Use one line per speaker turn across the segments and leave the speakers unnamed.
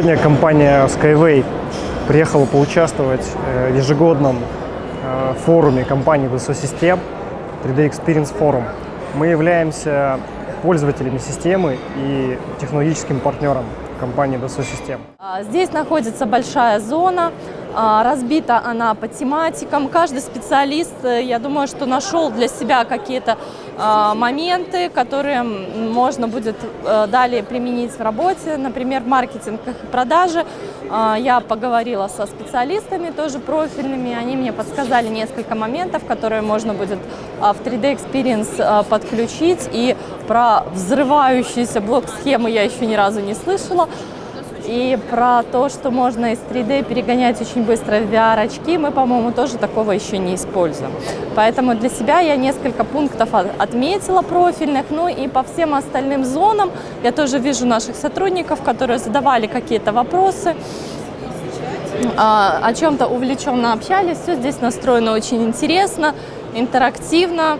Сегодня компания Skyway приехала поучаствовать э, в ежегодном э, форуме компании DSO System 3D Experience Forum. Мы являемся пользователями системы и технологическим партнером компании DSO System.
А, Здесь находится большая зона, а, разбита она по тематикам. Каждый специалист, э, я думаю, что нашел для себя какие-то моменты, которые можно будет э, далее применить в работе, например, в маркетингах и продаже. А, Я поговорила со специалистами, тоже профильными, они мне подсказали несколько моментов, которые можно будет в 3D Experience подключить. И про взрывающиеся блок-схемы я еще ни разу не слышала. И про то, что можно из 3D перегонять очень быстро в VR-очки, мы, по-моему, тоже такого еще не используем. Поэтому для себя я несколько пунктов от- отметила профильных. Ну и по всем остальным зонам я тоже вижу наших сотрудников, которые задавали какие-то вопросы а, о чем-то увлеченно общались. Все здесь настроено очень интересно, интерактивно.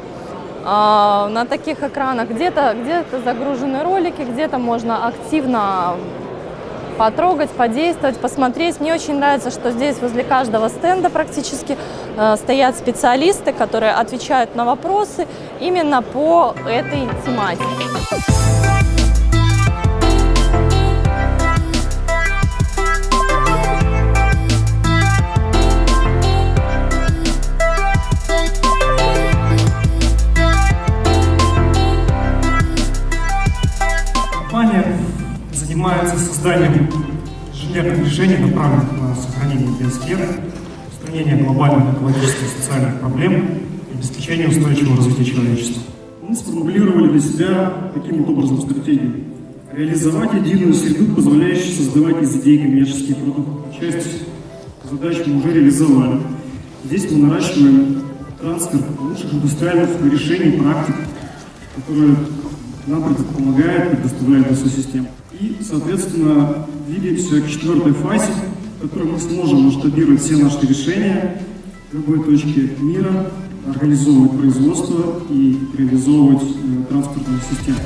А, На таких экранах где-то где загружены ролики, где-то можно активно потрогать, подействовать, посмотреть. Мне очень нравится, что здесь возле каждого стенда практически э, стоят специалисты, которые отвечают на вопросы именно по этой тематике.
Занимается созданием инженерных решений, направленных на сохранение биосферы, устранение глобальных экологических и социальных проблем и обеспечение устойчивого развития человечества. Мы сформулировали для себя таким вот образом стратегию. Реализовать единую среду, позволяющую создавать из идей коммерческие продукты. Часть задач мы уже реализовали. Здесь мы наращиваем трансфер лучших индустриальных решений, практик, которые нам помогает, предоставляет эту систему. И, соответственно, двигаемся к четвертой фазе, в которой мы сможем масштабировать все наши решения в любой точке мира, организовывать производство и реализовывать э, транспортные системы.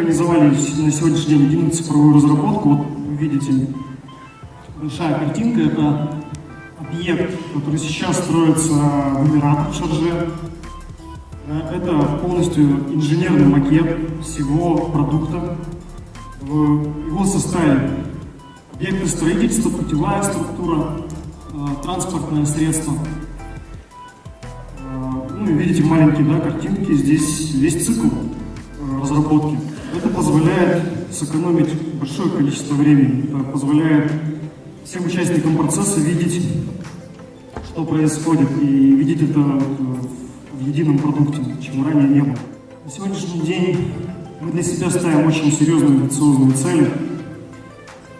Организовали на сегодняшний день единую цифровую разработку. Вот вы видите, большая картинка – это объект, который сейчас строится в Эмиратах, в Шарже. Э, Это полностью инженерный макет всего продукта в его составе. Объекты строительства, путевая структура, э, транспортное средство. Э, Ну и видите маленькие да, картинки, здесь весь цикл разработки. Это позволяет сэкономить большое количество времени, это позволяет всем участникам процесса видеть, что происходит, и видеть это э, в едином продукте, чего ранее не было. На сегодняшний день мы для себя ставим очень серьезные амбициозные цели,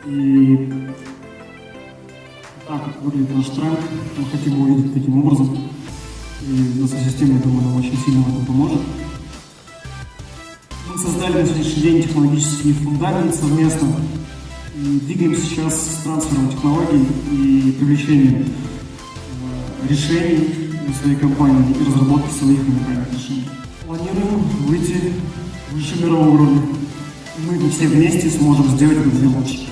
и так выглядит наш тренд, мы хотим его увидеть таким образом, и наша система, я думаю, нам очень сильно в этом поможет. Мы создали на сегодняшний день технологический фундамент совместно и двигаемся сейчас с трансфером технологий и привлечением э, решений для своей компании и разработки своих уникальных решений. Планируем выйти выше мирового уровня. Мы все вместе сможем сделать это лучше.